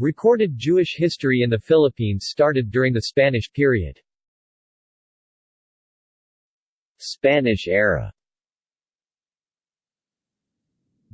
Recorded Jewish history in the Philippines started during the Spanish period. Spanish era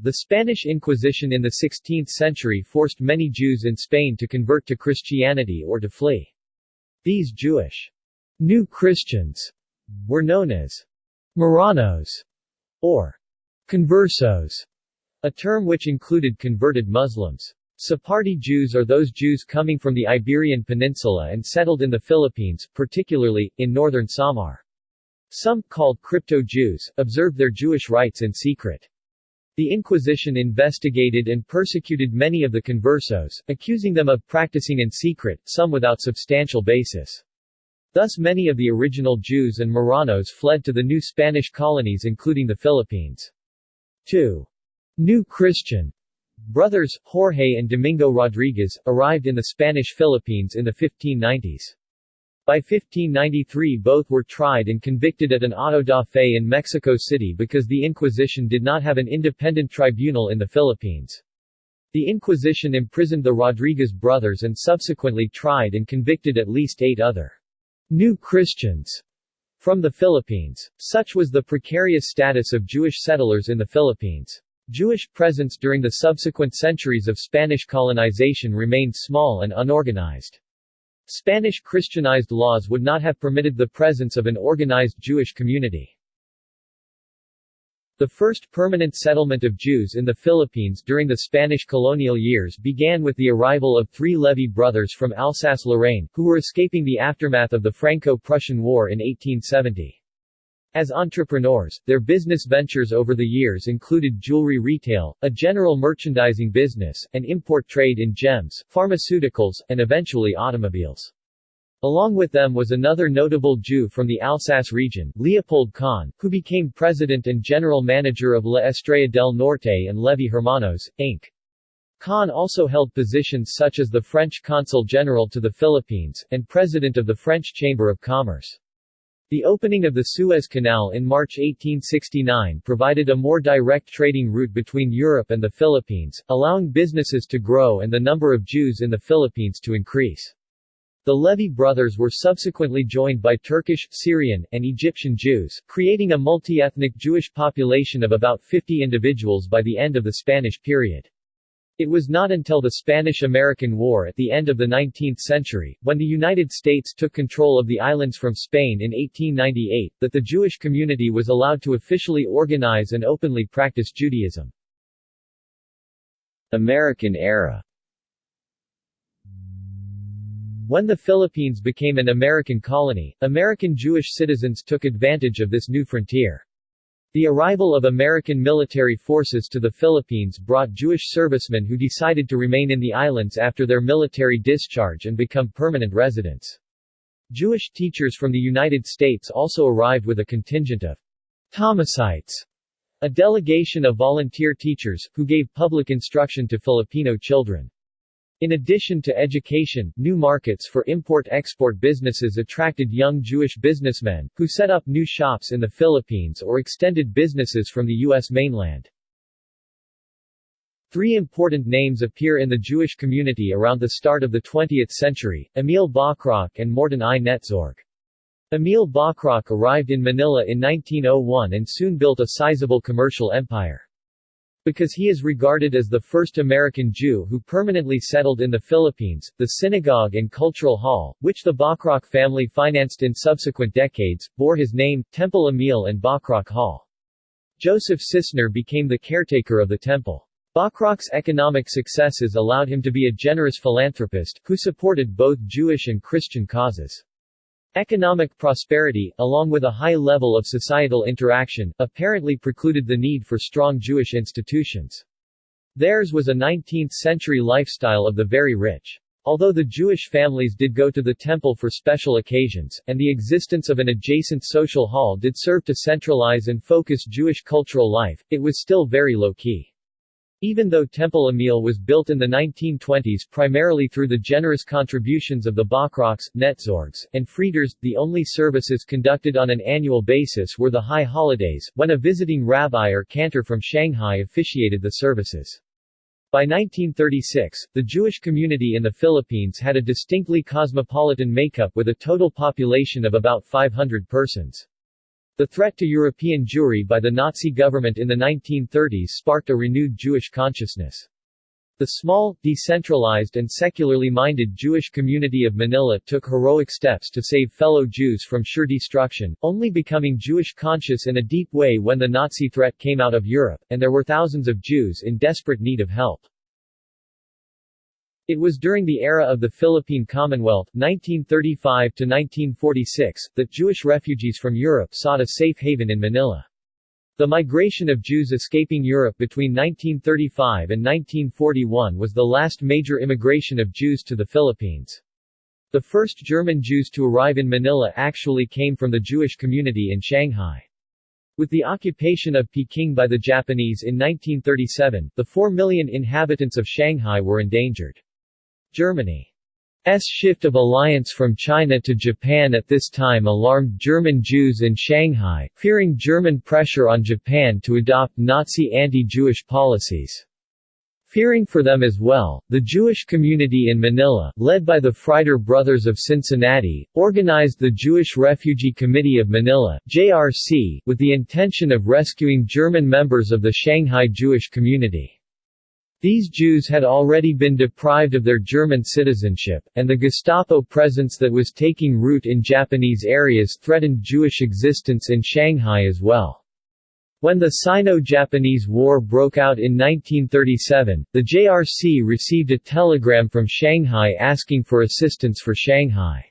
The Spanish Inquisition in the 16th century forced many Jews in Spain to convert to Christianity or to flee. These Jewish New Christians were known as Marranos or conversos, a term which included converted Muslims. Sephardi Jews are those Jews coming from the Iberian Peninsula and settled in the Philippines, particularly, in northern Samar. Some, called crypto-Jews, observed their Jewish rites in secret. The Inquisition investigated and persecuted many of the conversos, accusing them of practicing in secret, some without substantial basis. Thus many of the original Jews and Marranos fled to the new Spanish colonies including the Philippines. 2. New Christian brothers, Jorge and Domingo Rodriguez, arrived in the Spanish Philippines in the 1590s. By 1593 both were tried and convicted at an auto da fe in Mexico City because the Inquisition did not have an independent tribunal in the Philippines. The Inquisition imprisoned the Rodriguez brothers and subsequently tried and convicted at least eight other new Christians from the Philippines. Such was the precarious status of Jewish settlers in the Philippines. Jewish presence during the subsequent centuries of Spanish colonization remained small and unorganized. Spanish Christianized laws would not have permitted the presence of an organized Jewish community. The first permanent settlement of Jews in the Philippines during the Spanish colonial years began with the arrival of three Levy brothers from Alsace-Lorraine, who were escaping the aftermath of the Franco-Prussian War in 1870. As entrepreneurs, their business ventures over the years included jewelry retail, a general merchandising business, and import trade in gems, pharmaceuticals, and eventually automobiles. Along with them was another notable Jew from the Alsace region, Leopold Kahn, who became president and general manager of La Estrella del Norte and Levy Hermanos, Inc. Kahn also held positions such as the French consul general to the Philippines, and president of the French Chamber of Commerce. The opening of the Suez Canal in March 1869 provided a more direct trading route between Europe and the Philippines, allowing businesses to grow and the number of Jews in the Philippines to increase. The Levy brothers were subsequently joined by Turkish, Syrian, and Egyptian Jews, creating a multi-ethnic Jewish population of about 50 individuals by the end of the Spanish period. It was not until the Spanish–American War at the end of the 19th century, when the United States took control of the islands from Spain in 1898, that the Jewish community was allowed to officially organize and openly practice Judaism. American era When the Philippines became an American colony, American Jewish citizens took advantage of this new frontier. The arrival of American military forces to the Philippines brought Jewish servicemen who decided to remain in the islands after their military discharge and become permanent residents. Jewish teachers from the United States also arrived with a contingent of Thomasites, a delegation of volunteer teachers, who gave public instruction to Filipino children. In addition to education, new markets for import-export businesses attracted young Jewish businessmen, who set up new shops in the Philippines or extended businesses from the U.S. mainland. Three important names appear in the Jewish community around the start of the 20th century, Emil Bachrach and Morton I. Netzorg. Emil Bachrach arrived in Manila in 1901 and soon built a sizable commercial empire. Because he is regarded as the first American Jew who permanently settled in the Philippines, the synagogue and cultural hall, which the Bachrach family financed in subsequent decades, bore his name, Temple Emil and Bachrach Hall. Joseph Cysner became the caretaker of the temple. Bachrach's economic successes allowed him to be a generous philanthropist, who supported both Jewish and Christian causes. Economic prosperity, along with a high level of societal interaction, apparently precluded the need for strong Jewish institutions. Theirs was a 19th-century lifestyle of the very rich. Although the Jewish families did go to the temple for special occasions, and the existence of an adjacent social hall did serve to centralize and focus Jewish cultural life, it was still very low-key. Even though Temple Emil was built in the 1920s primarily through the generous contributions of the Bachrachs, Netzorgs, and Frieders, the only services conducted on an annual basis were the high holidays, when a visiting rabbi or cantor from Shanghai officiated the services. By 1936, the Jewish community in the Philippines had a distinctly cosmopolitan makeup with a total population of about 500 persons. The threat to European Jewry by the Nazi government in the 1930s sparked a renewed Jewish consciousness. The small, decentralized and secularly minded Jewish community of Manila took heroic steps to save fellow Jews from sure destruction, only becoming Jewish conscious in a deep way when the Nazi threat came out of Europe, and there were thousands of Jews in desperate need of help. It was during the era of the Philippine Commonwealth 1935 to 1946, that Jewish refugees from Europe sought a safe haven in Manila. The migration of Jews escaping Europe between 1935 and 1941 was the last major immigration of Jews to the Philippines. The first German Jews to arrive in Manila actually came from the Jewish community in Shanghai. With the occupation of Peking by the Japanese in 1937, the 4 million inhabitants of Shanghai were endangered. Germany S shift of alliance from China to Japan at this time alarmed German Jews in Shanghai, fearing German pressure on Japan to adopt Nazi anti-Jewish policies. Fearing for them as well, the Jewish community in Manila, led by the Frieder Brothers of Cincinnati, organized the Jewish Refugee Committee of Manila JRC, with the intention of rescuing German members of the Shanghai Jewish community. These Jews had already been deprived of their German citizenship, and the Gestapo presence that was taking root in Japanese areas threatened Jewish existence in Shanghai as well. When the Sino-Japanese War broke out in 1937, the JRC received a telegram from Shanghai asking for assistance for Shanghai.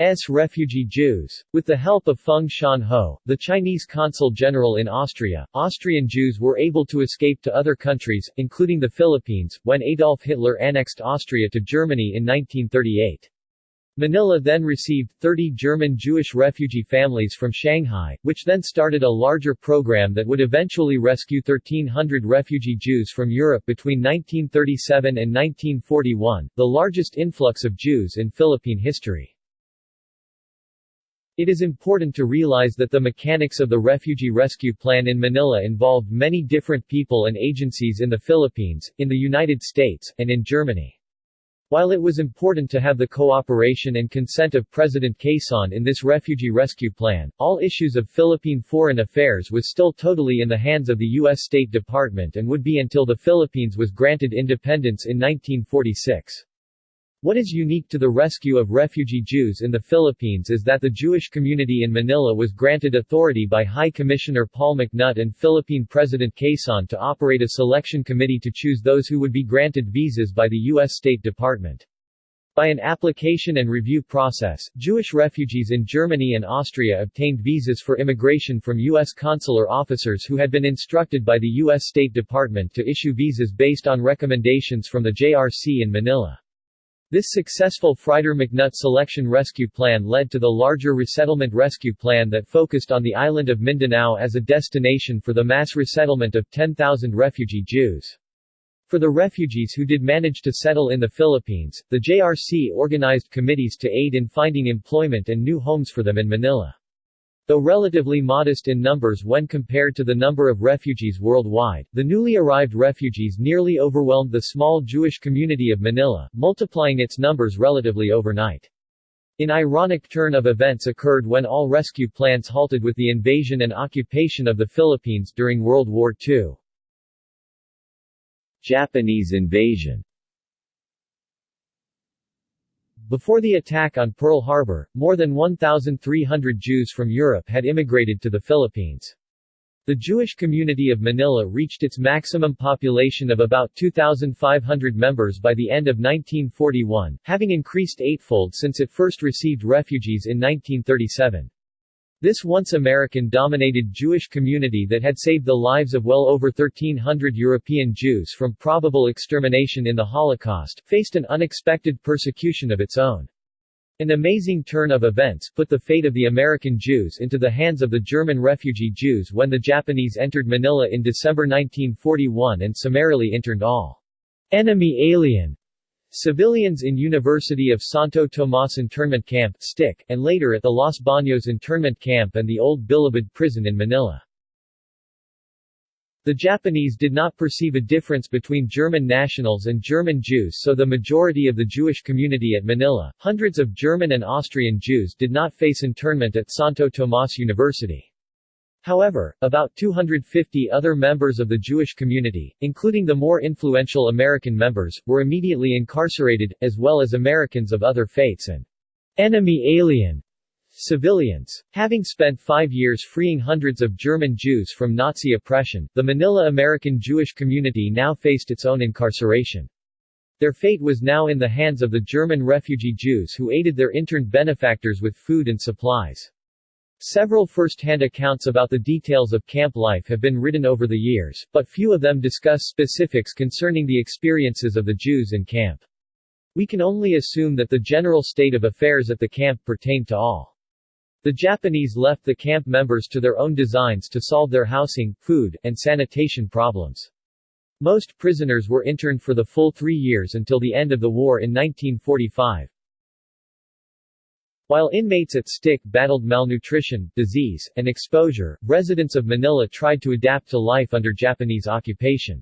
S. refugee Jews. With the help of Feng Shanho, the Chinese consul general in Austria, Austrian Jews were able to escape to other countries, including the Philippines, when Adolf Hitler annexed Austria to Germany in 1938. Manila then received 30 German Jewish refugee families from Shanghai, which then started a larger program that would eventually rescue 1,300 refugee Jews from Europe between 1937 and 1941, the largest influx of Jews in Philippine history. It is important to realize that the mechanics of the refugee rescue plan in Manila involved many different people and agencies in the Philippines, in the United States, and in Germany. While it was important to have the cooperation and consent of President Quezon in this refugee rescue plan, all issues of Philippine foreign affairs was still totally in the hands of the U.S. State Department and would be until the Philippines was granted independence in 1946. What is unique to the rescue of refugee Jews in the Philippines is that the Jewish community in Manila was granted authority by High Commissioner Paul McNutt and Philippine President Quezon to operate a selection committee to choose those who would be granted visas by the U.S. State Department. By an application and review process, Jewish refugees in Germany and Austria obtained visas for immigration from U.S. consular officers who had been instructed by the U.S. State Department to issue visas based on recommendations from the JRC in Manila. This successful Frieder-McNutt selection rescue plan led to the larger resettlement rescue plan that focused on the island of Mindanao as a destination for the mass resettlement of 10,000 refugee Jews. For the refugees who did manage to settle in the Philippines, the JRC organized committees to aid in finding employment and new homes for them in Manila. Though relatively modest in numbers when compared to the number of refugees worldwide, the newly arrived refugees nearly overwhelmed the small Jewish community of Manila, multiplying its numbers relatively overnight. An ironic turn of events occurred when all rescue plans halted with the invasion and occupation of the Philippines during World War II. Japanese invasion before the attack on Pearl Harbor, more than 1,300 Jews from Europe had immigrated to the Philippines. The Jewish community of Manila reached its maximum population of about 2,500 members by the end of 1941, having increased eightfold since it first received refugees in 1937. This once American-dominated Jewish community that had saved the lives of well over 1,300 European Jews from probable extermination in the Holocaust, faced an unexpected persecution of its own. An amazing turn of events put the fate of the American Jews into the hands of the German refugee Jews when the Japanese entered Manila in December 1941 and summarily interned all enemy alien Civilians in University of Santo Tomas internment camp STIC, and later at the Los Baños internment camp and the Old Bilibid prison in Manila. The Japanese did not perceive a difference between German nationals and German Jews so the majority of the Jewish community at Manila, hundreds of German and Austrian Jews did not face internment at Santo Tomas University. However, about 250 other members of the Jewish community, including the more influential American members, were immediately incarcerated, as well as Americans of other faiths and enemy alien Civilians. Having spent five years freeing hundreds of German Jews from Nazi oppression, the Manila American Jewish community now faced its own incarceration. Their fate was now in the hands of the German refugee Jews who aided their interned benefactors with food and supplies. Several first-hand accounts about the details of camp life have been written over the years, but few of them discuss specifics concerning the experiences of the Jews in camp. We can only assume that the general state of affairs at the camp pertained to all. The Japanese left the camp members to their own designs to solve their housing, food, and sanitation problems. Most prisoners were interned for the full three years until the end of the war in 1945. While inmates at STIC battled malnutrition, disease, and exposure, residents of Manila tried to adapt to life under Japanese occupation.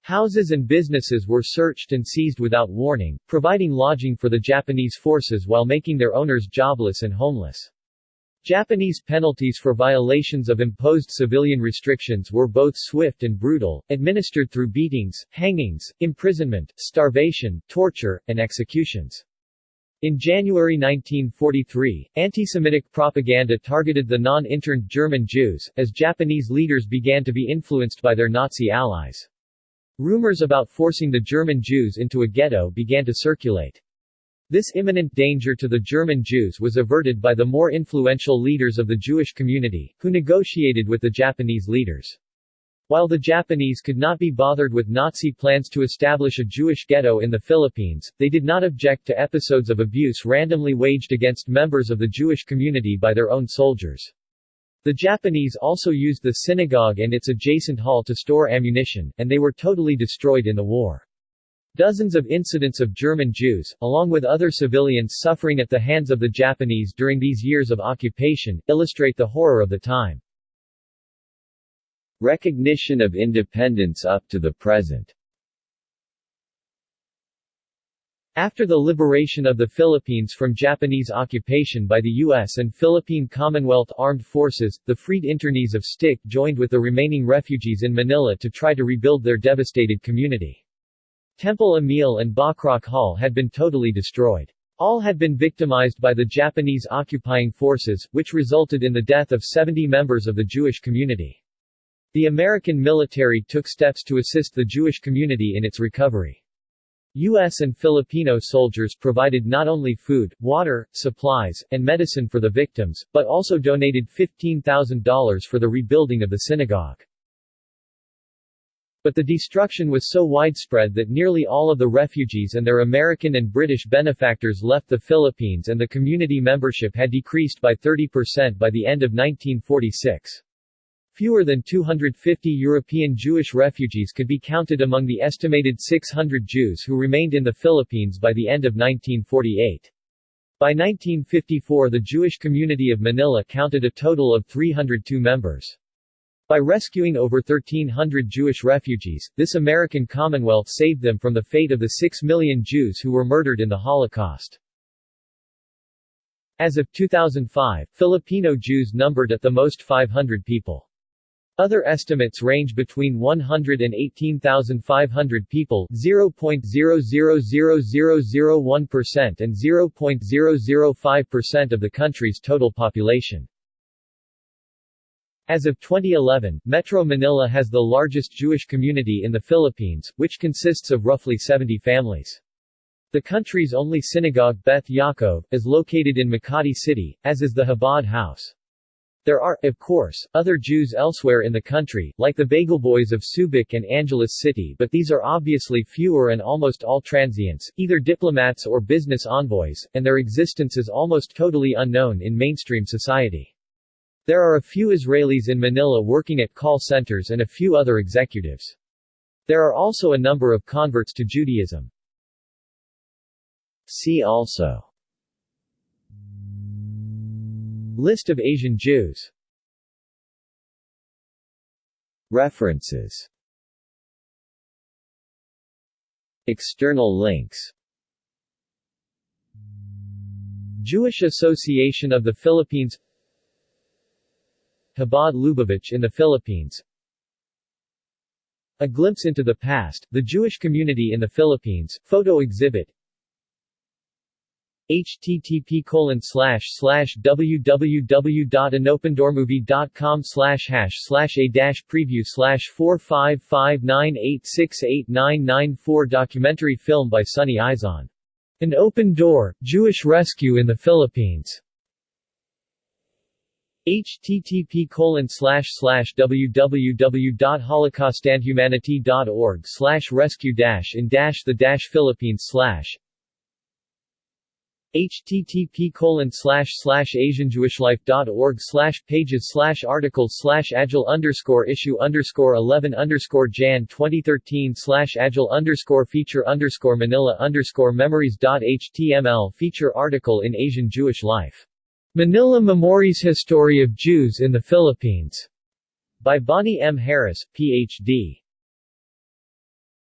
Houses and businesses were searched and seized without warning, providing lodging for the Japanese forces while making their owners jobless and homeless. Japanese penalties for violations of imposed civilian restrictions were both swift and brutal, administered through beatings, hangings, imprisonment, starvation, torture, and executions. In January 1943, anti-Semitic propaganda targeted the non-interned German Jews, as Japanese leaders began to be influenced by their Nazi allies. Rumors about forcing the German Jews into a ghetto began to circulate. This imminent danger to the German Jews was averted by the more influential leaders of the Jewish community, who negotiated with the Japanese leaders. While the Japanese could not be bothered with Nazi plans to establish a Jewish ghetto in the Philippines, they did not object to episodes of abuse randomly waged against members of the Jewish community by their own soldiers. The Japanese also used the synagogue and its adjacent hall to store ammunition, and they were totally destroyed in the war. Dozens of incidents of German Jews, along with other civilians suffering at the hands of the Japanese during these years of occupation, illustrate the horror of the time. Recognition of independence up to the present After the liberation of the Philippines from Japanese occupation by the U.S. and Philippine Commonwealth Armed Forces, the freed internees of STIC joined with the remaining refugees in Manila to try to rebuild their devastated community. Temple Emil and Bachrach Hall had been totally destroyed. All had been victimized by the Japanese occupying forces, which resulted in the death of 70 members of the Jewish community. The American military took steps to assist the Jewish community in its recovery. U.S. and Filipino soldiers provided not only food, water, supplies, and medicine for the victims, but also donated $15,000 for the rebuilding of the synagogue. But the destruction was so widespread that nearly all of the refugees and their American and British benefactors left the Philippines and the community membership had decreased by 30% by the end of 1946. Fewer than 250 European Jewish refugees could be counted among the estimated 600 Jews who remained in the Philippines by the end of 1948. By 1954 the Jewish community of Manila counted a total of 302 members. By rescuing over 1,300 Jewish refugees, this American Commonwealth saved them from the fate of the 6 million Jews who were murdered in the Holocaust. As of 2005, Filipino Jews numbered at the most 500 people. Other estimates range between 100 and 18,500 people 0.000001% and 0.005% of the country's total population. As of 2011, Metro Manila has the largest Jewish community in the Philippines, which consists of roughly 70 families. The country's only synagogue, Beth Yaakov, is located in Makati City, as is the Chabad House. There are, of course, other Jews elsewhere in the country, like the Bagel Boys of Subic and Angeles City but these are obviously fewer and almost all transients, either diplomats or business envoys, and their existence is almost totally unknown in mainstream society. There are a few Israelis in Manila working at call centers and a few other executives. There are also a number of converts to Judaism. See also List of Asian Jews. References. External links. Jewish Association of the Philippines. Chabad Lubavitch in the Philippines. A Glimpse into the Past, the Jewish Community in the Philippines, photo exhibit http colon slash slash www.anopendoormovie.com slash hash slash a dash preview slash 4559868994 documentary film by Sonny Izon. An Open Door, Jewish Rescue in the Philippines http www.holocaustandhumanity.org rescue in the Philippines http colon asianjewishlife.org slash pages slash articles slash agile underscore issue underscore 11 underscore jan 2013 slash agile underscore feature underscore manila underscore memories.html feature article in Asian Jewish Life. Manila Memories History of Jews in the Philippines by Bonnie M. Harris, Ph.D.